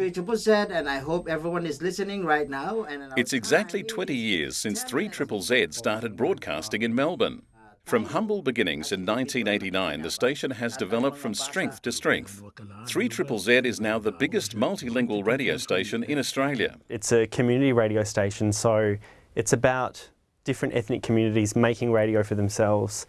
3 Triple Z, and I hope everyone is listening right now. And it's exactly 20 years since 3 Triple Z started broadcasting in Melbourne. From humble beginnings in 1989, the station has developed from strength to strength. 3 Triple Z is now the biggest multilingual radio station in Australia. It's a community radio station, so it's about different ethnic communities making radio for themselves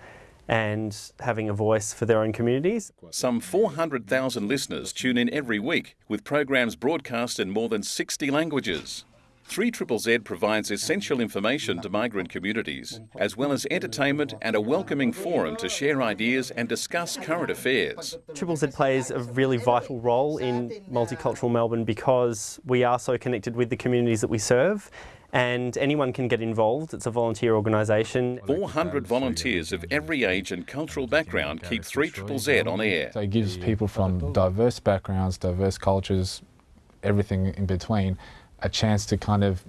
and having a voice for their own communities. Some 400,000 listeners tune in every week, with programs broadcast in more than 60 languages. 3 Triple Z provides essential information to migrant communities, as well as entertainment and a welcoming forum to share ideas and discuss current affairs. Triple Z plays a really vital role in multicultural Melbourne because we are so connected with the communities that we serve and anyone can get involved. It's a volunteer organisation. 400 volunteers of every age and cultural background keep 3 Triple Z on air. So it gives people from diverse backgrounds, diverse cultures, everything in between, a chance to kind of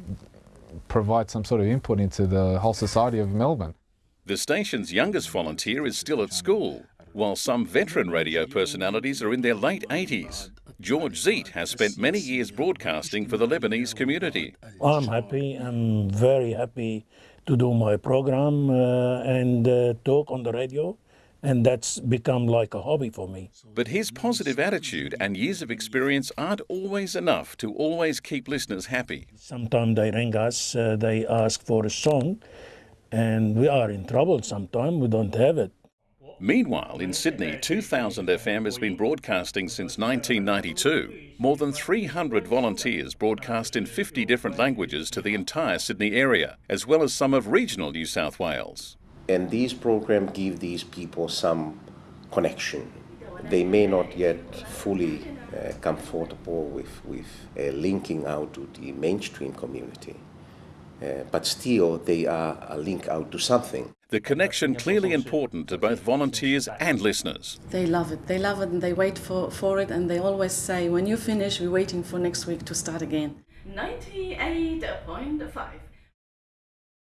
provide some sort of input into the whole society of Melbourne. The station's youngest volunteer is still at school, while some veteran radio personalities are in their late 80s. George Zeet has spent many years broadcasting for the Lebanese community. I'm happy. I'm very happy to do my program uh, and uh, talk on the radio. And that's become like a hobby for me. But his positive attitude and years of experience aren't always enough to always keep listeners happy. Sometimes they ring us, uh, they ask for a song, and we are in trouble sometimes, we don't have it. Meanwhile, in Sydney, 2000 FM has been broadcasting since 1992. More than 300 volunteers broadcast in 50 different languages to the entire Sydney area, as well as some of regional New South Wales. And these programs give these people some connection. They may not yet fully uh, comfortable with, with uh, linking out to the mainstream community, uh, but still they are a link out to something. The connection clearly important to both volunteers and listeners. They love it. They love it and they wait for, for it and they always say, when you finish, we're waiting for next week to start again. 98.5